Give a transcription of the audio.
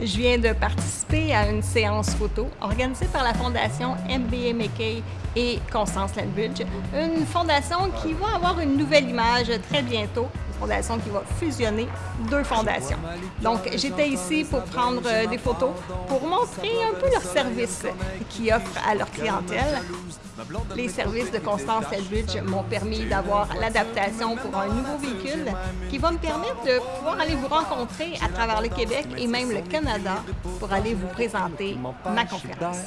Je viens de participer à une séance photo organisée par la Fondation MBA McKay et Constance Landbridge, une fondation qui va avoir une nouvelle image très bientôt, fondation qui va fusionner deux fondations. Donc, j'étais ici pour prendre euh, des photos, pour montrer un peu leurs services qu'ils offrent à leur clientèle. Les services de Constance Landbridge m'ont permis d'avoir l'adaptation pour un nouveau véhicule qui va me permettre de pouvoir aller vous rencontrer à travers le Québec et même le Canada pour aller vous présenter ma conférence.